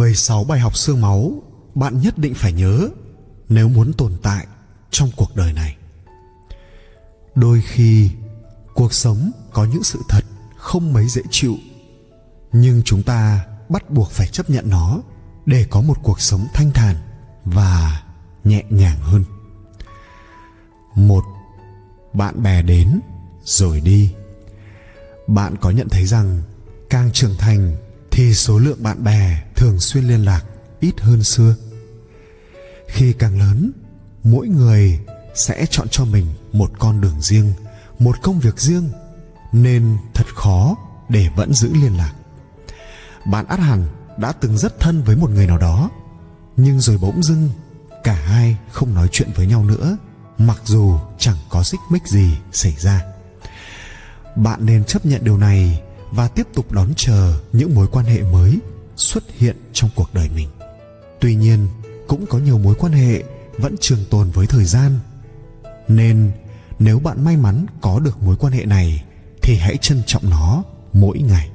16 bài học xương máu bạn nhất định phải nhớ nếu muốn tồn tại trong cuộc đời này. Đôi khi cuộc sống có những sự thật không mấy dễ chịu nhưng chúng ta bắt buộc phải chấp nhận nó để có một cuộc sống thanh thản và nhẹ nhàng hơn. Một, bạn bè đến rồi đi. Bạn có nhận thấy rằng càng trưởng thành khi số lượng bạn bè thường xuyên liên lạc ít hơn xưa. Khi càng lớn, mỗi người sẽ chọn cho mình một con đường riêng, một công việc riêng, nên thật khó để vẫn giữ liên lạc. Bạn át hẳn đã từng rất thân với một người nào đó, nhưng rồi bỗng dưng cả hai không nói chuyện với nhau nữa, mặc dù chẳng có xích mích gì xảy ra. Bạn nên chấp nhận điều này và tiếp tục đón chờ những mối quan hệ mới xuất hiện trong cuộc đời mình. Tuy nhiên, cũng có nhiều mối quan hệ vẫn trường tồn với thời gian. Nên, nếu bạn may mắn có được mối quan hệ này, thì hãy trân trọng nó mỗi ngày.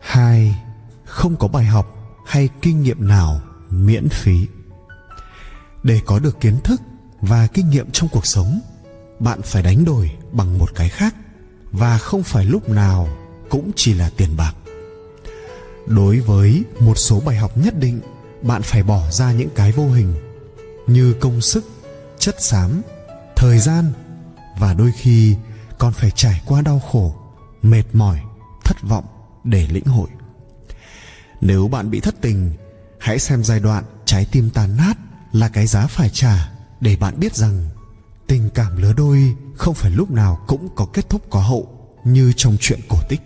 Hai, không có bài học hay kinh nghiệm nào miễn phí. Để có được kiến thức và kinh nghiệm trong cuộc sống, bạn phải đánh đổi bằng một cái khác và không phải lúc nào cũng chỉ là tiền bạc. Đối với một số bài học nhất định, bạn phải bỏ ra những cái vô hình như công sức, chất xám, thời gian và đôi khi còn phải trải qua đau khổ, mệt mỏi, thất vọng để lĩnh hội. Nếu bạn bị thất tình, hãy xem giai đoạn trái tim tàn nát là cái giá phải trả để bạn biết rằng tình cảm lứa đôi không phải lúc nào cũng có kết thúc có hậu như trong chuyện cổ tích.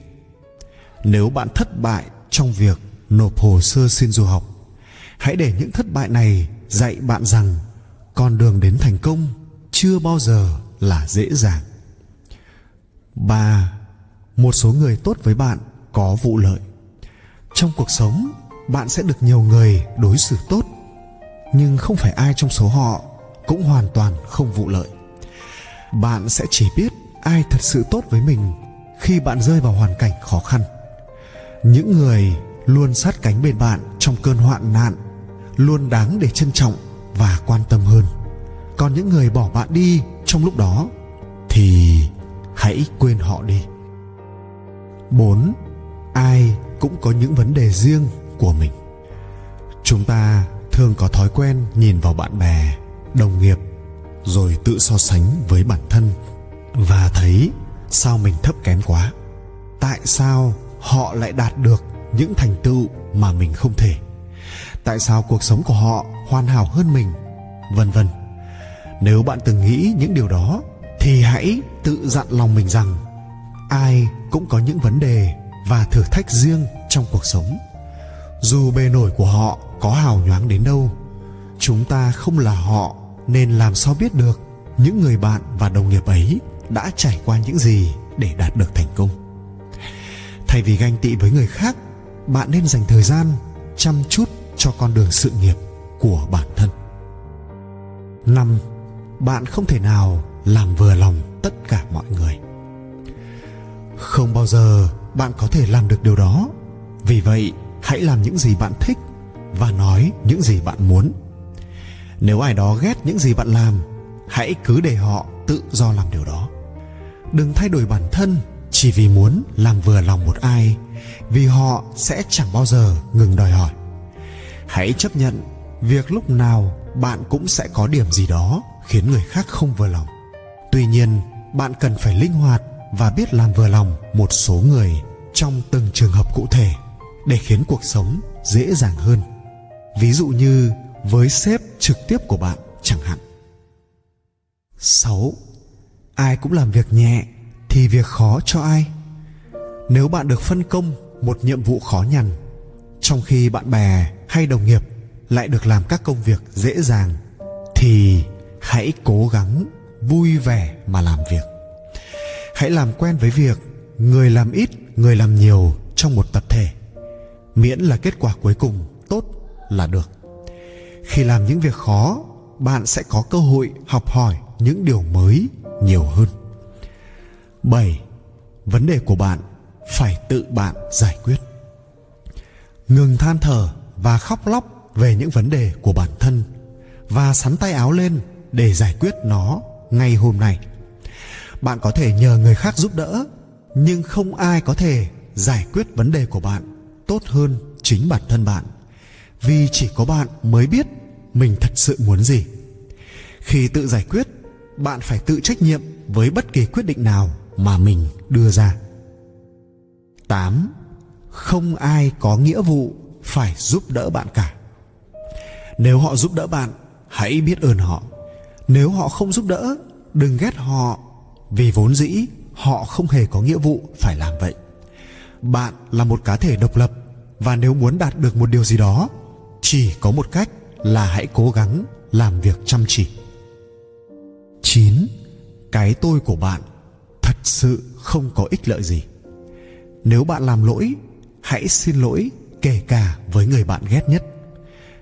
Nếu bạn thất bại trong việc nộp hồ sơ xin du học, hãy để những thất bại này dạy bạn rằng con đường đến thành công chưa bao giờ là dễ dàng. Ba, một số người tốt với bạn có vụ lợi. Trong cuộc sống, bạn sẽ được nhiều người đối xử tốt, nhưng không phải ai trong số họ cũng hoàn toàn không vụ lợi bạn sẽ chỉ biết ai thật sự tốt với mình khi bạn rơi vào hoàn cảnh khó khăn. Những người luôn sát cánh bên bạn trong cơn hoạn nạn, luôn đáng để trân trọng và quan tâm hơn. Còn những người bỏ bạn đi trong lúc đó thì hãy quên họ đi. Bốn, ai cũng có những vấn đề riêng của mình. Chúng ta thường có thói quen nhìn vào bạn bè, đồng nghiệp rồi tự so sánh với bản thân và thấy sao mình thấp kém quá. Tại sao họ lại đạt được những thành tựu mà mình không thể? Tại sao cuộc sống của họ hoàn hảo hơn mình? Vân vân. Nếu bạn từng nghĩ những điều đó, thì hãy tự dặn lòng mình rằng ai cũng có những vấn đề và thử thách riêng trong cuộc sống. Dù bề nổi của họ có hào nhoáng đến đâu, chúng ta không là họ nên làm sao biết được những người bạn và đồng nghiệp ấy đã trải qua những gì để đạt được thành công? Thay vì ganh tị với người khác, bạn nên dành thời gian chăm chút cho con đường sự nghiệp của bản thân. Năm, bạn không thể nào làm vừa lòng tất cả mọi người. Không bao giờ bạn có thể làm được điều đó. Vì vậy, hãy làm những gì bạn thích và nói những gì bạn muốn nếu ai đó ghét những gì bạn làm, hãy cứ để họ tự do làm điều đó. Đừng thay đổi bản thân chỉ vì muốn làm vừa lòng một ai, vì họ sẽ chẳng bao giờ ngừng đòi hỏi. Hãy chấp nhận việc lúc nào bạn cũng sẽ có điểm gì đó khiến người khác không vừa lòng. Tuy nhiên, bạn cần phải linh hoạt và biết làm vừa lòng một số người trong từng trường hợp cụ thể để khiến cuộc sống dễ dàng hơn. Ví dụ như với sếp trực tiếp của bạn, chẳng hạn 6. Ai cũng làm việc nhẹ thì việc khó cho ai? Nếu bạn được phân công một nhiệm vụ khó nhằn, trong khi bạn bè hay đồng nghiệp lại được làm các công việc dễ dàng, thì hãy cố gắng vui vẻ mà làm việc hãy làm quen với việc người làm ít, người làm nhiều trong một tập thể miễn là kết quả cuối cùng tốt là được khi làm những việc khó, bạn sẽ có cơ hội học hỏi những điều mới nhiều hơn 7. Vấn đề của bạn phải tự bạn giải quyết. ngừng than thở và khóc lóc về những vấn đề của bản thân và sắn tay áo lên để giải quyết nó ngay hôm nay bạn có thể nhờ người khác giúp đỡ, nhưng không ai có thể giải quyết vấn đề của bạn tốt hơn chính bản thân bạn vì chỉ có bạn mới biết mình thật sự muốn gì khi tự giải quyết bạn phải tự trách nhiệm với bất kỳ quyết định nào mà mình đưa ra 8. Không ai có nghĩa vụ phải giúp đỡ bạn cả. Nếu họ giúp đỡ bạn, hãy biết ơn họ. Nếu họ không giúp đỡ, đừng ghét họ vì vốn dĩ họ không hề có nghĩa vụ phải làm vậy. Bạn là một cá thể độc lập và nếu muốn đạt được một điều gì đó, chỉ có một cách là hãy cố gắng làm việc chăm chỉ. 9. Cái tôi của bạn thật sự không có ích lợi gì. Nếu bạn làm lỗi, hãy xin lỗi kể cả với người bạn ghét nhất.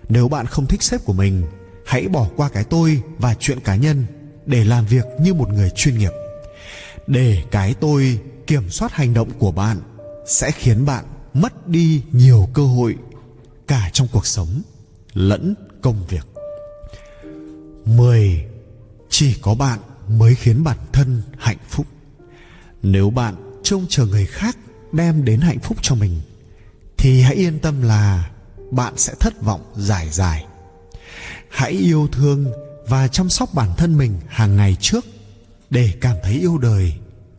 Nếu bạn không thích sếp của mình, hãy bỏ qua cái tôi và chuyện cá nhân để làm việc như một người chuyên nghiệp. Để cái tôi kiểm soát hành động của bạn sẽ khiến bạn mất đi nhiều cơ hội cả trong cuộc sống lẫn công việc. 10. Chỉ có bạn mới khiến bản thân hạnh phúc. Nếu bạn trông chờ người khác đem đến hạnh phúc cho mình thì hãy yên tâm là bạn sẽ thất vọng dài dài. Hãy yêu thương và chăm sóc bản thân mình hàng ngày trước để cảm thấy yêu đời,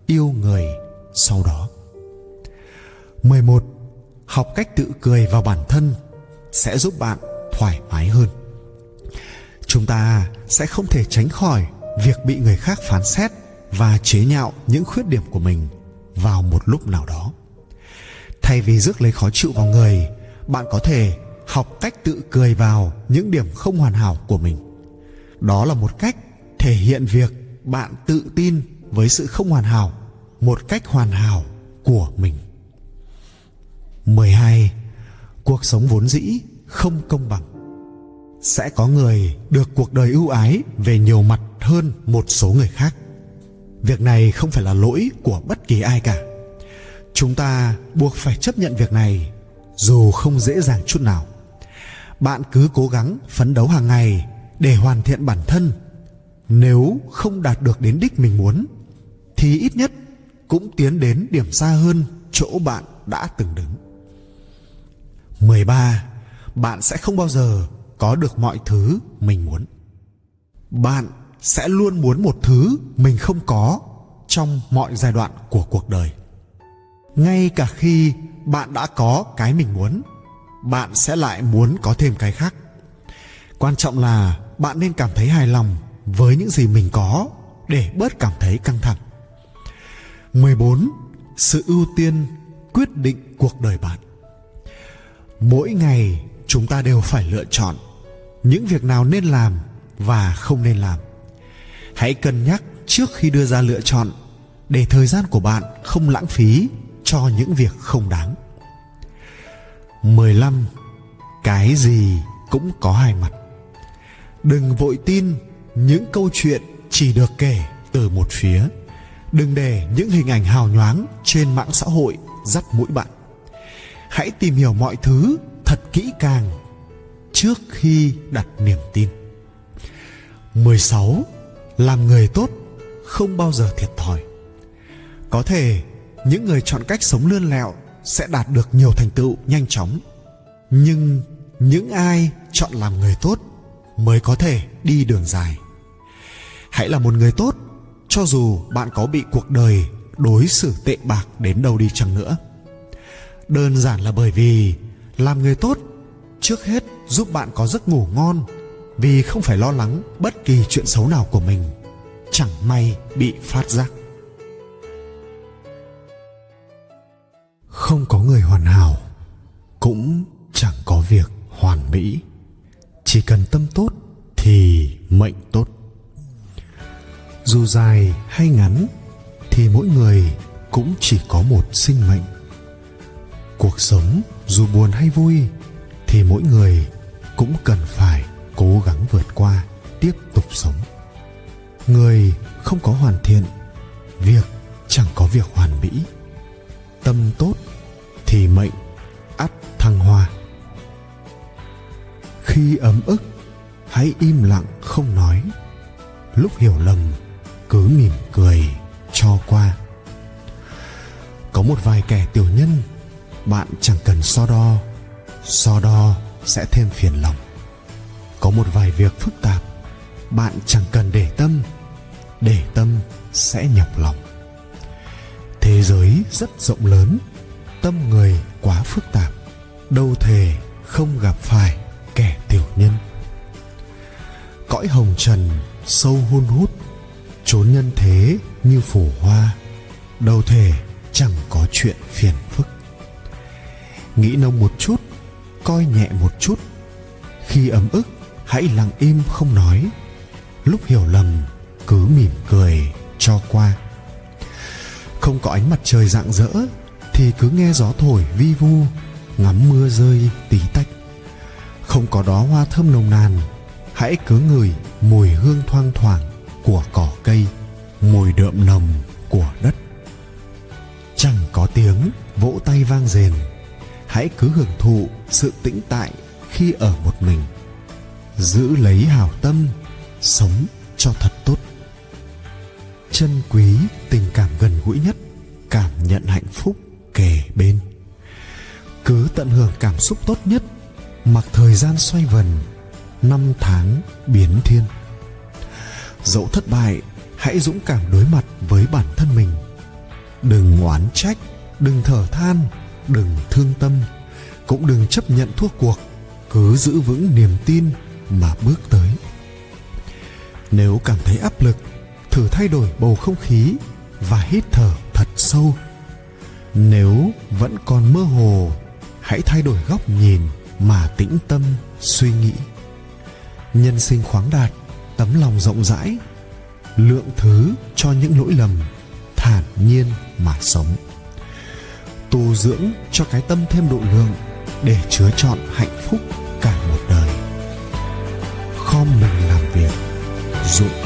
yêu người sau đó. 11. Học cách tự cười vào bản thân sẽ giúp bạn thoải mái hơn. Chúng ta sẽ không thể tránh khỏi việc bị người khác phán xét và chế nhạo những khuyết điểm của mình vào một lúc nào đó thay vì rước lấy khó chịu vào người, bạn có thể học cách tự cười vào những điểm không hoàn hảo của mình đó là một cách thể hiện việc bạn tự tin với sự không hoàn hảo, một cách hoàn hảo của mình 12. Cuộc sống vốn dĩ không công bằng. Sẽ có người được cuộc đời ưu ái về nhiều mặt hơn một số người khác. Việc này không phải là lỗi của bất kỳ ai cả chúng ta buộc phải chấp nhận việc này, dù không dễ dàng chút nào bạn cứ cố gắng phấn đấu hàng ngày để hoàn thiện bản thân nếu không đạt được đến đích mình muốn, thì ít nhất cũng tiến đến điểm xa hơn chỗ bạn đã từng đứng 13 bạn sẽ không bao giờ có được mọi thứ mình muốn. Bạn sẽ luôn muốn một thứ mình không có trong mọi giai đoạn của cuộc đời. Ngay cả khi bạn đã có cái mình muốn, bạn sẽ lại muốn có thêm cái khác. Quan trọng là bạn nên cảm thấy hài lòng với những gì mình có để bớt cảm thấy căng thẳng. 14 sự ưu tiên quyết định cuộc đời bạn mỗi ngày chúng ta đều phải lựa chọn những việc nào nên làm và không nên làm. Hãy cân nhắc trước khi đưa ra lựa chọn để thời gian của bạn không lãng phí cho những việc không đáng. 15 cái gì cũng có hai mặt. Đừng vội tin những câu chuyện chỉ được kể từ một phía. Đừng để những hình ảnh hào nhoáng trên mạng xã hội dắt mũi bạn hãy tìm hiểu mọi thứ thật kỹ càng trước khi đặt niềm tin. 16 làm người tốt không bao giờ thiệt thòi. Có thể những người chọn cách sống lươn lẹo sẽ đạt được nhiều thành tựu nhanh chóng, nhưng những ai chọn làm người tốt mới có thể đi đường dài. Hãy là một người tốt cho dù bạn có bị cuộc đời đối xử tệ bạc đến đâu đi chăng nữa đơn giản là bởi vì làm người tốt trước hết giúp bạn có giấc ngủ ngon, vì không phải lo lắng bất kỳ chuyện xấu nào của mình, chẳng may bị phát giác. Không có người hoàn hảo cũng chẳng có việc hoàn mỹ. Chỉ cần tâm tốt thì mệnh tốt. Dù dài hay ngắn thì mỗi người cũng chỉ có một sinh mệnh cuộc sống dù buồn hay vui thì mỗi người cũng cần phải cố gắng vượt qua, tiếp tục sống. Người không có hoàn thiện, việc chẳng có việc hoàn mỹ. Tâm tốt thì mệnh ắt thăng hoa. Khi ấm ức, hãy im lặng không nói. Lúc hiểu lầm, cứ mỉm cười cho qua. Có một vài kẻ tiểu nhân bạn chẳng cần so đo so đo sẽ thêm phiền lòng. Có một vài việc phức tạp, bạn chẳng cần để tâm để tâm sẽ nhọc lòng. Thế giới rất rộng lớn, tâm người quá phức tạp, đâu thể không gặp phải kẻ tiểu nhân. Cõi hồng trần sâu hun hút, chốn nhân thế như phủ hoa, đâu thể chẳng có chuyện phiền phức nghĩ nông một chút, coi nhẹ một chút. Khi ấm ức, hãy lặng im không nói. Lúc hiểu lầm, cứ mỉm cười, cho qua. Không có ánh mặt trời rạng rỡ, thì cứ nghe gió thổi vi vu, ngắm mưa rơi tí tách. Không có đó hoa thơm nồng nàn, hãy cứ ngửi mùi hương thoang thoảng của cỏ cây, mùi đượm nồng của đất. Chẳng có tiếng, vỗ tay vang rền hãy cứ hưởng thụ sự tĩnh tại khi ở một mình. Giữ lấy hảo tâm, sống cho thật tốt. Chân quý tình cảm gần gũi nhất, cảm nhận hạnh phúc kề bên. Cứ tận hưởng cảm xúc tốt nhất, mặc thời gian xoay vần, năm tháng biến thiên. Dẫu thất bại, hãy dũng cảm đối mặt với bản thân mình. Đừng oán trách, đừng thở than đừng thương tâm, cũng đừng chấp nhận thua cuộc, cứ giữ vững niềm tin mà bước tới. Nếu cảm thấy áp lực, thử thay đổi bầu không khí và hít thở thật sâu. Nếu vẫn còn mơ hồ, hãy thay đổi góc nhìn mà tĩnh tâm suy nghĩ. Nhân sinh khoáng đạt, tấm lòng rộng rãi, lượng thứ cho những lỗi lầm thản nhiên mà sống tu dưỡng cho cái tâm thêm độ lượng để chứa chọn hạnh phúc cả một đời. Khom mình làm việc, dụng